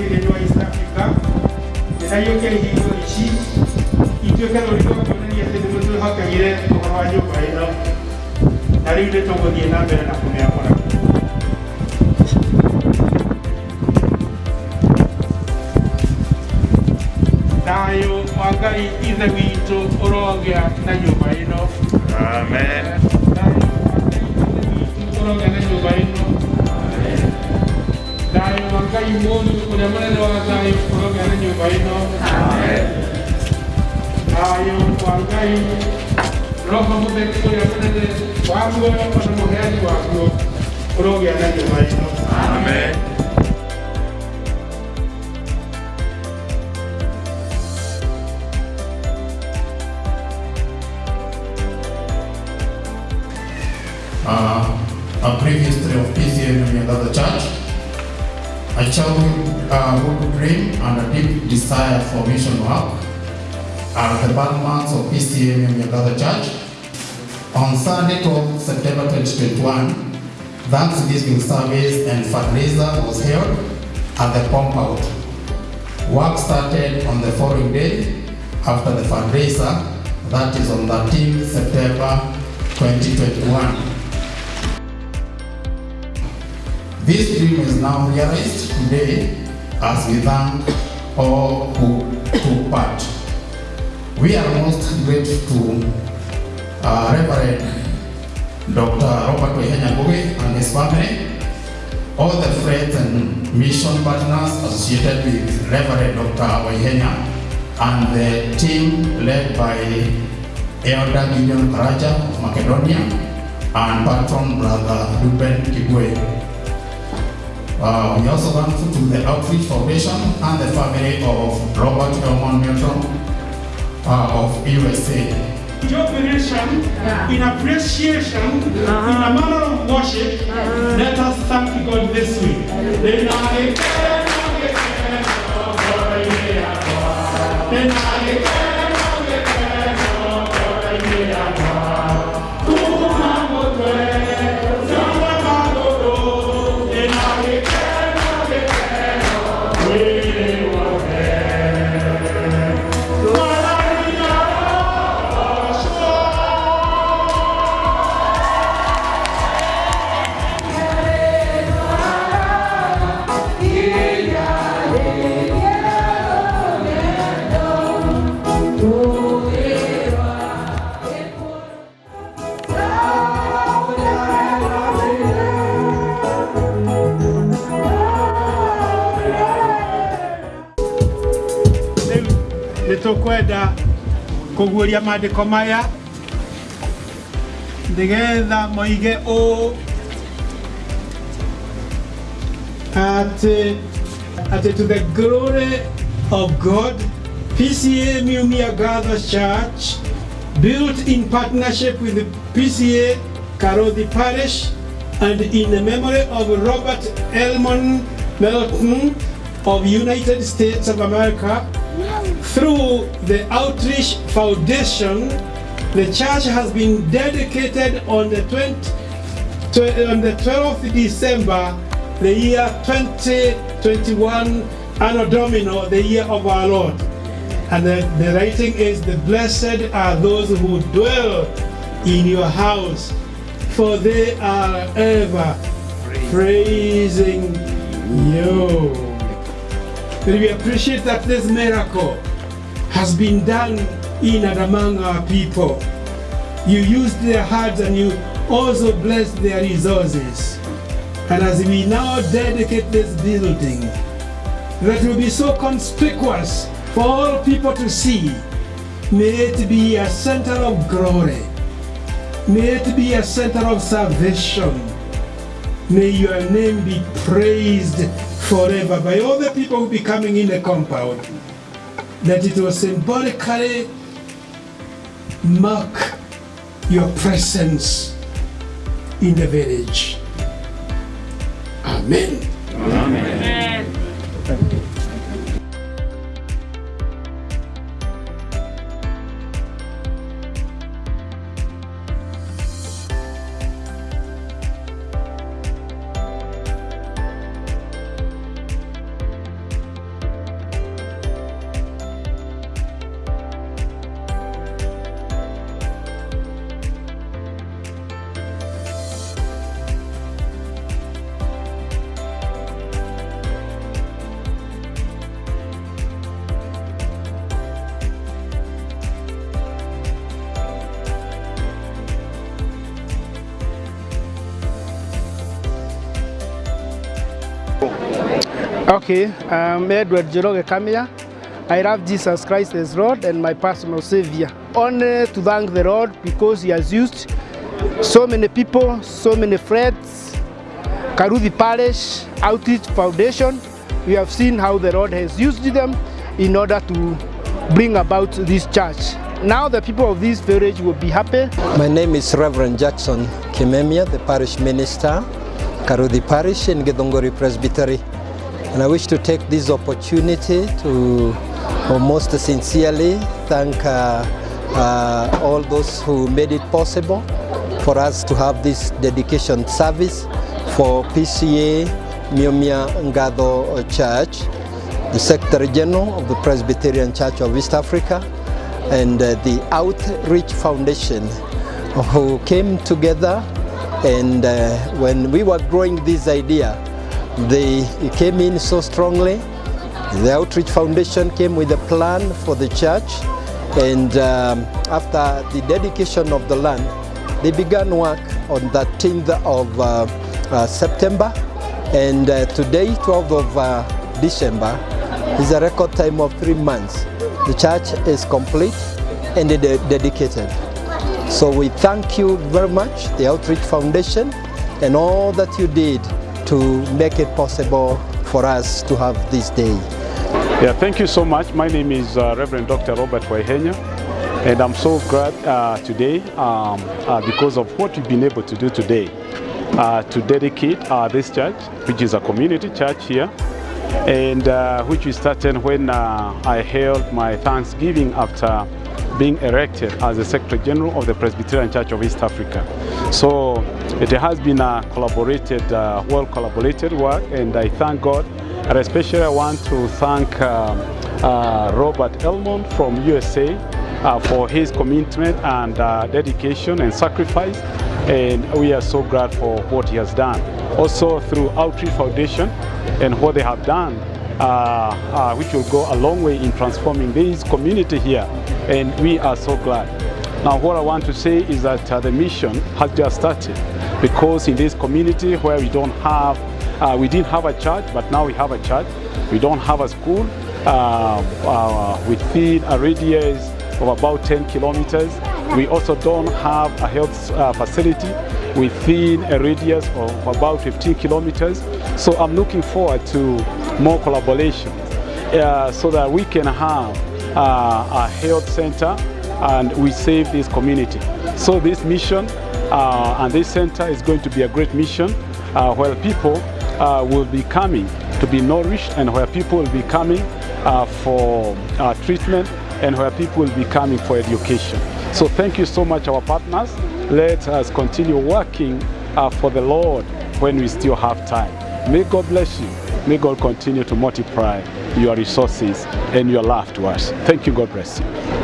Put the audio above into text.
de l'Union East Africa, de Nayoke Hiyo Ichi, Itioka Noriko Kionani Yete Nimutu Haka Yire, Tukawajo kwa Eno, Nariude Togo Diena Mbele na Kumea Kona. Nayo Wangai Ithe Wito Orogea na Nyumba Eno. Amen. Thayũ wa ngai mũndũ ũrĩa mũnene wa thayũ ũrogĩa na nyũmba ĩno thayũ wa ngai roho mũtheru ũrĩa mũnene wa muoyo ona mũheani waguo ũrogĩa na nyũmba ĩno Amen. uh, a brief history of PCA in another church. A childhood uh, dream and a deep desire for mission work are the landmarks of PCA in another church. On Sunday, 12 September 2021, Thanksgiving service and fundraiser was held at the compound. Work started on the following day after the fundraiser, that is on 13 September 2021. This dream is now realized today as we thank all who took part. We are most grateful to uh, Reverend Dr. Robert Boge and his family, all the friends and mission partners associated with Reverend Dr. Waihenya and the team led by Elder Gideon Karaja of Macedonia and patron brother Ruben Kibwe. Uh, we also want to do the Outreach Foundation and the family of Robert Elmon Milton uh, of USA. Jubilation, in appreciation, in a manner of worship, let us thank God this week. Then nĩ tũkwenda kũguũria maandĩko maya nĩgetha moige ũũ atĩ atĩ to the glory of God PCA Mumia Gather Church built in partnership with PCA Karothi Parish and in the memory of Robert Elmon Melton of United States of America through the Outreach Foundation the church has been dedicated on the 20, on the 12th December the year 2021 Anno Domini the year of our Lord and the, the writing is the blessed are those who dwell in your house for they are ever praising you. And we appreciate that this miracle has been done in and among our people. You used their hearts and you also blessed their resources. And as we now dedicate this building, that will be so conspicuous for all people to see, may it be a center of glory. May it be a center of salvation. May your name be praised forever by all the people who will be coming in the compound. That it will symbolically mark your presence in the village. Amen. Okay, I'm Edward Jeroge Kamia. I love Jesus Christ as Lord and my personal Savior. Only to thank the Lord because He has used so many people, so many friends, Karuthi Parish, Outreach Foundation. We have seen how the Lord has used them in order to bring about this church. Now the people of this village will be happy. My name is Reverend Jackson Kimemia, the parish minister, Karuthi Parish in Githunguri Presbytery. And I wish to take this opportunity to uh, most sincerely thank uh, uh, all those who made it possible for us to have this dedication service for PCA Miomia Ngado Church, the Secretary General of the Presbyterian Church of East Africa, and uh, the Outreach Foundation who came together and uh, when we were growing this idea, they came in so strongly. The Outreach Foundation came with a plan for the church and um, after the dedication of the land, they began work on the 10th of uh, uh, September and uh, today, 12th of uh, December, is a record time of three months. The church is complete and de dedicated. So we thank you very much, the Outreach Foundation, and all that you did to make it possible for us to have this day. Yeah, thank you so much. My name is uh, Reverend Dr. Robert Waihenya, and I'm so glad uh, today um, uh, because of what we've been able to do today uh, to dedicate uh, this church, which is a community church here, and uh, which we started when I held my Thanksgiving after being erected as the Secretary General of the Presbyterian Church of East Africa. So it has been a collaborated, uh, well collaborated work and I thank God and especially I want to thank um, uh, Robert Elmond from USA uh, for his commitment and uh, dedication and sacrifice and we are so glad for what he has done. Also through Outreach Foundation and what they have done which will go a long way in transforming this community here and we are so glad. Now what I want to say is that uh, the mission has just started because in this community where we don't have, uh, we didn't have a church but now we have a church, we don't have a school uh, uh, within a radius of about 10 kilometers. We also don't have a health uh, facility within a radius of about 15 kilometers. So I'm looking forward to more collaboration uh, so that we can have uh, a health center and we save this community. So this mission uh, and this center is going to be a great mission uh, where people uh, will be coming to be nourished and where people will be coming uh, for uh, treatment and where people will be coming for education. So thank you so much our partners. Let us continue working uh, for the Lord when we still have time. May God bless you. May God continue to multiply your resources and your love to us. Thank you. God bless you.